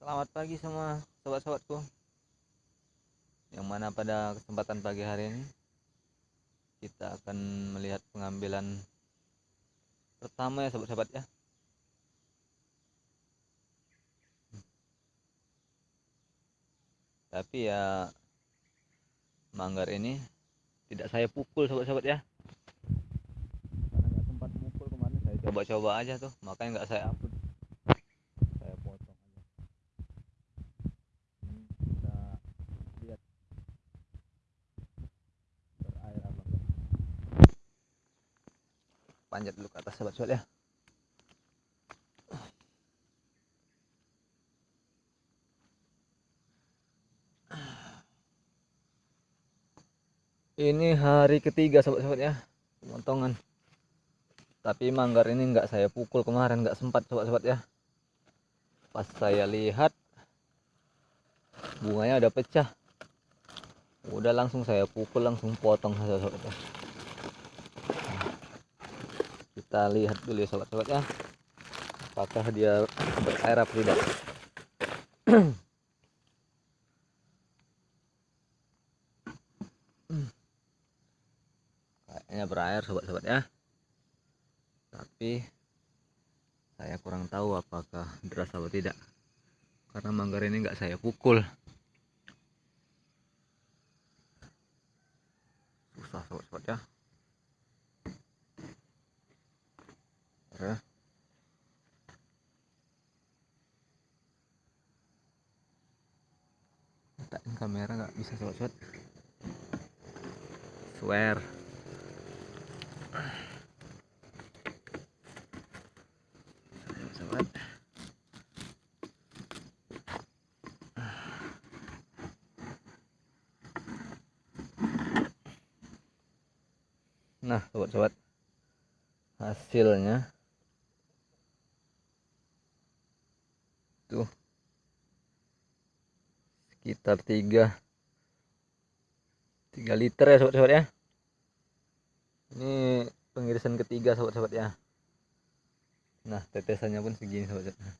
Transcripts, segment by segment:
Selamat pagi semua sobat-sobatku. Yang mana pada kesempatan pagi hari ini Kita akan melihat pengambilan Pertama ya sobat-sobat ya. Tapi ya Manggar ini Tidak saya pukul sobat-sobat ya. Karena nggak sempat pukul kemarin Saya coba-coba aja tuh Makanya nggak saya upload Saya potong aja ini kita lihat berair apa enggak panjat dulu ke atas sobat-sobat ya. Ini hari ketiga sobat-sobat ya. Pemotongan tapi manggar ini enggak saya pukul kemarin enggak sempat sobat-sobat ya. Pas saya lihat bunganya udah pecah. Udah langsung saya pukul langsung potong sobat-sobat ya. Kita lihat dulu ya sobat-sobat ya apakah dia berair apa tidak? Kayaknya berair sobat-sobat ya. Tapi saya kurang tahu apakah deras atau tidak. Karena manggar ini enggak saya pukul. Susah sobat-sobat ya ya letakkan kamera nggak bisa sobat-sobat swear. Sobat nah sobat-sobat hasilnya tuh sekitar tiga tiga liter ya sobat-sobat ya. Ini pengirisan ketiga sobat-sobat ya. Nah tetesannya pun segini sobat-sobat.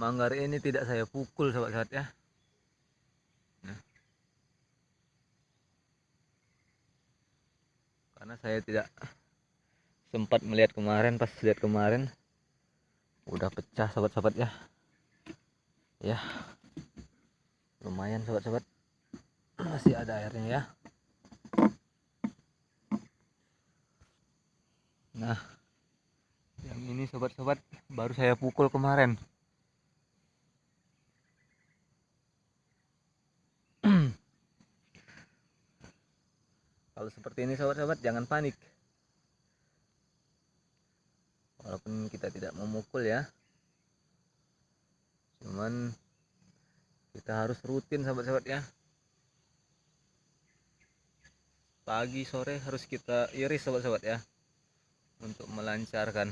Manggar ini tidak saya pukul sobat-sobat ya. Nah. karena saya tidak sempat melihat kemarin pas lihat kemarin udah pecah sobat-sobat ya. Ya. Lumayan sobat-sobat. Masih ada airnya ya. Nah yang ini sobat-sobat baru saya pukul kemarin. Kalau seperti ini sobat-sobat jangan panik kita tidak memukul ya. Cuman kita harus rutin sahabat-sahabat ya. Pagi sore harus kita iris sahabat-sahabat ya. Untuk melancarkan.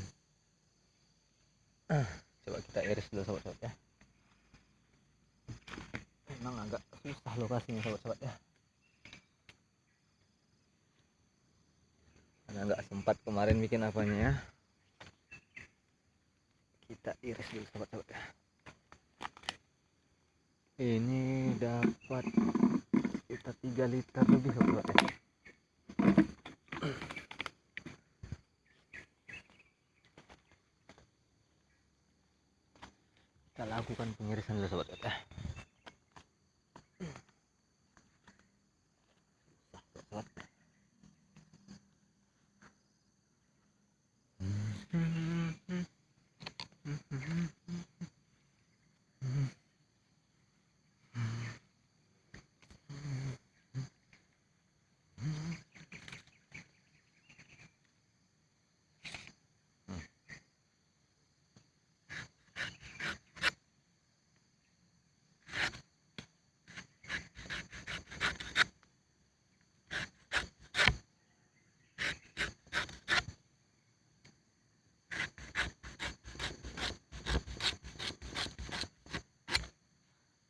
Coba kita iris dulu sahabat-sahabat ya. Memang agak susah lokasinya sahabat-sahabat ya. Karena nggak sempat kemarin bikin apanya ya kita iris dulu sahabat-sahabat ini dapat kita 3 liter lebih sobat kita lakukan pengirisan dulu sobat ya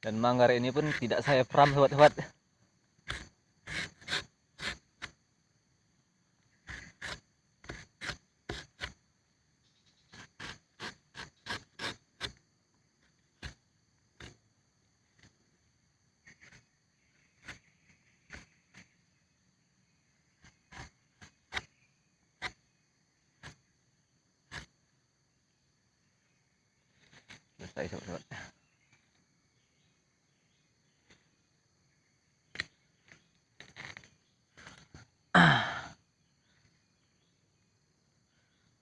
Dan manggar ini pun tidak saya pram sobat-sobat. selesai sobat-sobat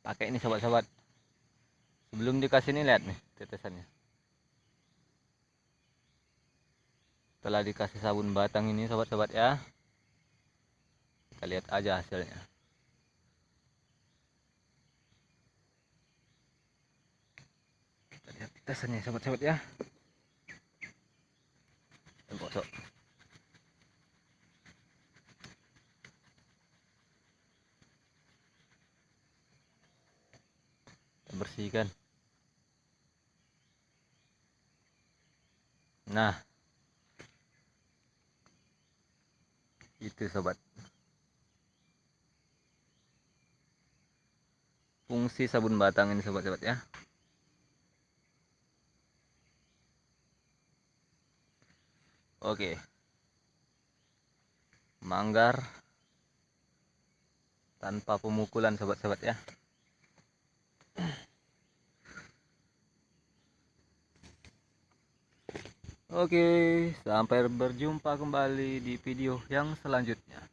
pakai ini sobat-sobat. Sebelum dikasih ini lihat nih tetesannya. Setelah dikasih sabun batang ini sobat-sobat ya. Kita lihat aja hasilnya. Kita lihat tetesannya sobat-sobat ya bersihkan nah. Itu sobat. Fungsi sabun batang ini sobat-sobat ya. Oke. Manggar tanpa pemukulan sobat-sobat ya Oke, sampai berjumpa kembali di video yang selanjutnya.